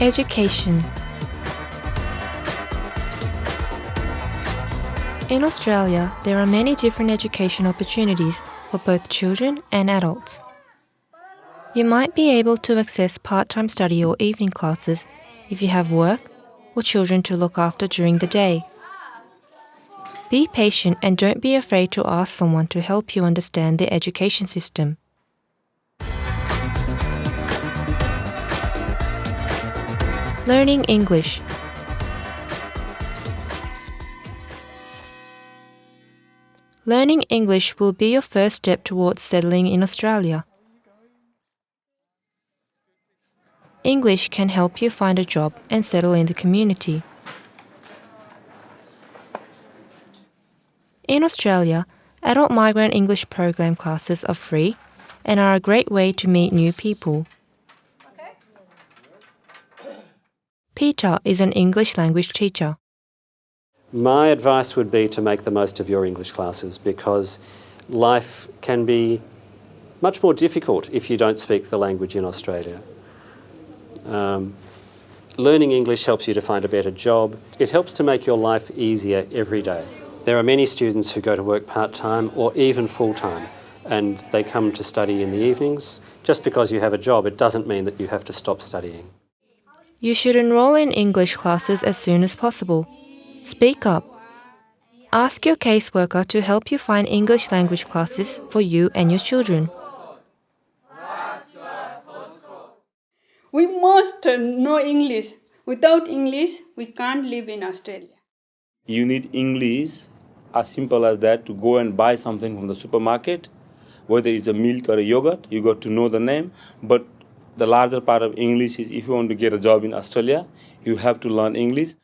Education In Australia, there are many different education opportunities for both children and adults. You might be able to access part time study or evening classes if you have work or children to look after during the day. Be patient and don't be afraid to ask someone to help you understand the education system. Learning English Learning English will be your first step towards settling in Australia. English can help you find a job and settle in the community. In Australia, adult migrant English program classes are free and are a great way to meet new people. Peter is an English language teacher. My advice would be to make the most of your English classes because life can be much more difficult if you don't speak the language in Australia. Um, learning English helps you to find a better job. It helps to make your life easier every day. There are many students who go to work part-time or even full-time and they come to study in the evenings. Just because you have a job, it doesn't mean that you have to stop studying. You should enroll in English classes as soon as possible. Speak up. Ask your caseworker to help you find English language classes for you and your children. We must know English. Without English, we can't live in Australia. You need English as simple as that to go and buy something from the supermarket, whether it's a milk or a yogurt, you got to know the name. But the larger part of English is if you want to get a job in Australia, you have to learn English.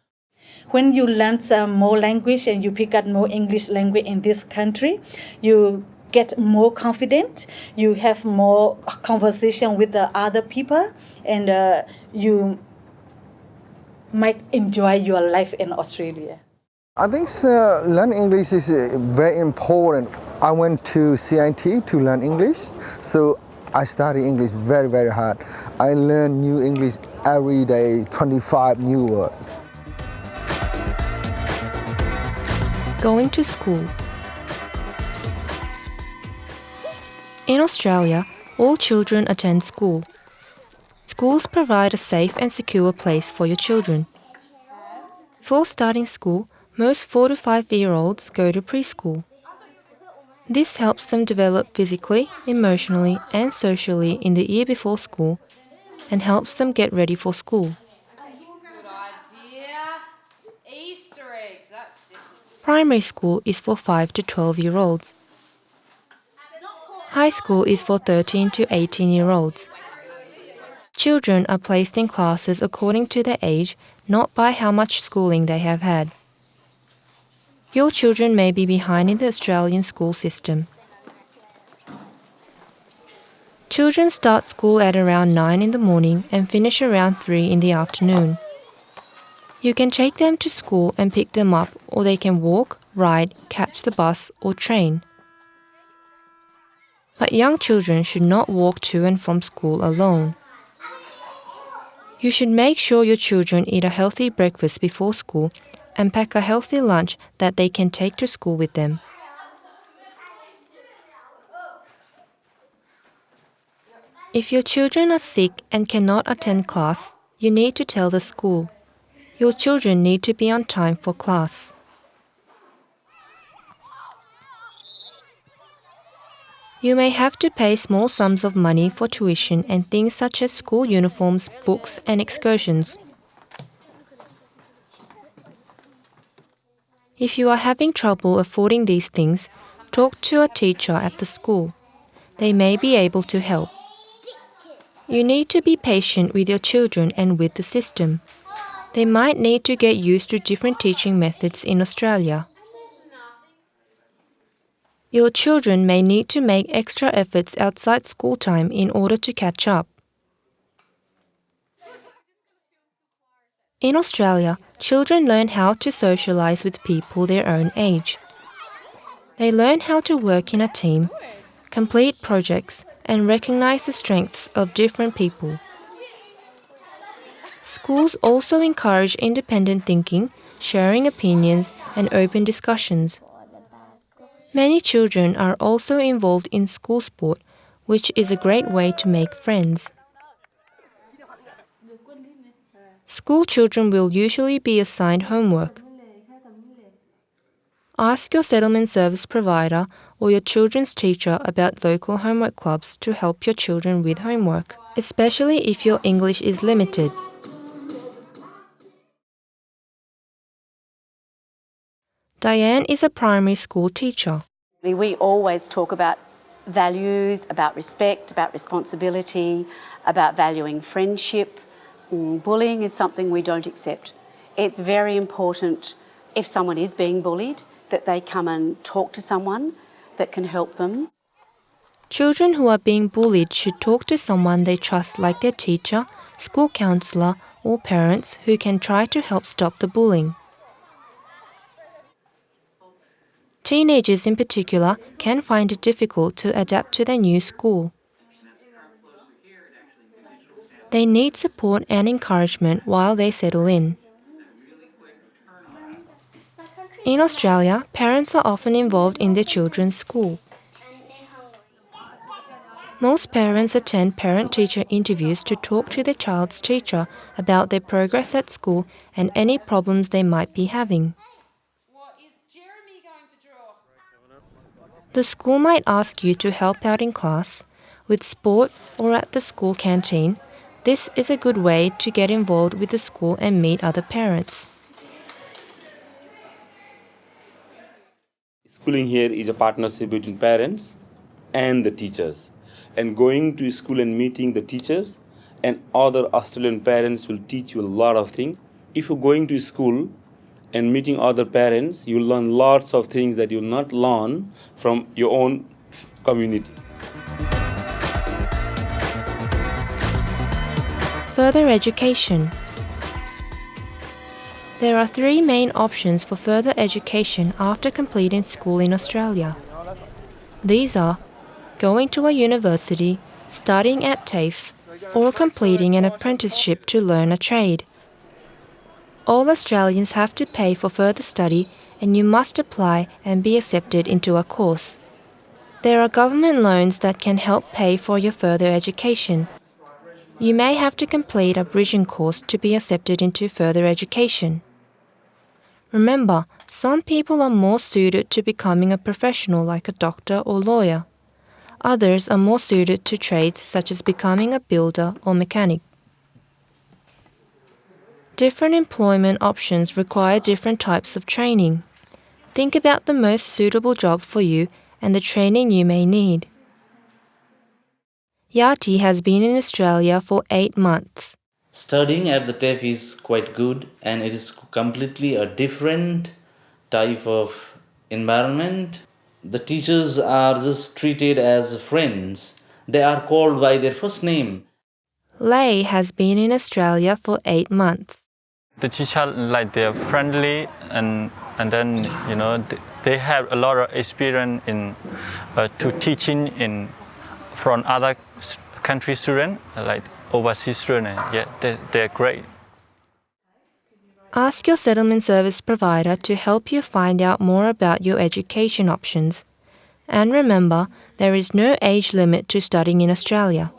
When you learn some more language and you pick up more English language in this country, you get more confident, you have more conversation with the other people, and uh, you might enjoy your life in Australia. I think uh, learn English is uh, very important. I went to CIT to learn English, so I study English very, very hard. I learn new English every day, 25 new words. Going to school. In Australia, all children attend school. Schools provide a safe and secure place for your children. Before starting school, most 4 to 5 year olds go to preschool. This helps them develop physically, emotionally, and socially in the year before school and helps them get ready for school. Primary school is for 5 to 12 year olds. High school is for 13 to 18 year olds. Children are placed in classes according to their age, not by how much schooling they have had. Your children may be behind in the Australian school system. Children start school at around 9 in the morning and finish around 3 in the afternoon. You can take them to school and pick them up, or they can walk, ride, catch the bus, or train. But young children should not walk to and from school alone. You should make sure your children eat a healthy breakfast before school and pack a healthy lunch that they can take to school with them. If your children are sick and cannot attend class, you need to tell the school. Your children need to be on time for class. You may have to pay small sums of money for tuition and things such as school uniforms, books, and excursions. If you are having trouble affording these things, talk to a teacher at the school. They may be able to help. You need to be patient with your children and with the system. They might need to get used to different teaching methods in Australia. Your children may need to make extra efforts outside school time in order to catch up. In Australia, children learn how to socialize with people their own age. They learn how to work in a team, complete projects, and recognize the strengths of different people. Schools also encourage independent thinking, sharing opinions, and open discussions. Many children are also involved in school sport, which is a great way to make friends. School children will usually be assigned homework. Ask your settlement service provider or your children's teacher about local homework clubs to help your children with homework, especially if your English is limited. Diane is a primary school teacher. We always talk about values, about respect, about responsibility, about valuing friendship. Mm, bullying is something we don't accept. It's very important if someone is being bullied that they come and talk to someone that can help them. Children who are being bullied should talk to someone they trust, like their teacher, school counselor, or parents who can try to help stop the bullying. Teenagers, in particular, can find it difficult to adapt to their new school. They need support and encouragement while they settle in. In Australia, parents are often involved in their children's school. Most parents attend parent teacher interviews to talk to their child's teacher about their progress at school and any problems they might be having. The school might ask you to help out in class, with sport, or at the school canteen. This is a good way to get involved with the school and meet other parents. Schooling here is a partnership between parents and the teachers. And going to school and meeting the teachers and other Australian parents will teach you a lot of things. If you're going to school and meeting other parents, you'll learn lots of things that you'll not learn from your own community. Further education. There are three main options for further education after completing school in Australia. These are going to a university, studying at TAFE, or completing an apprenticeship to learn a trade. All Australians have to pay for further study and you must apply and be accepted into a course. There are government loans that can help pay for your further education. You may have to complete a bridging course to be accepted into further education. Remember, some people are more suited to becoming a professional like a doctor or lawyer. Others are more suited to trades such as becoming a builder or mechanic. Different employment options require different types of training. Think about the most suitable job for you and the training you may need. Yati has been in Australia for eight months. Studying at the TAFE is quite good and it is completely a different type of environment. The teachers are just treated as friends. They are called by their first name. Lay has been in Australia for eight months. The teacher like they're friendly and and then you know they have a lot of experience in uh, to teaching in from other country students like overseas students. Yeah, they, they're great. Ask your settlement service provider to help you find out more about your education options. And remember, there is no age limit to studying in Australia.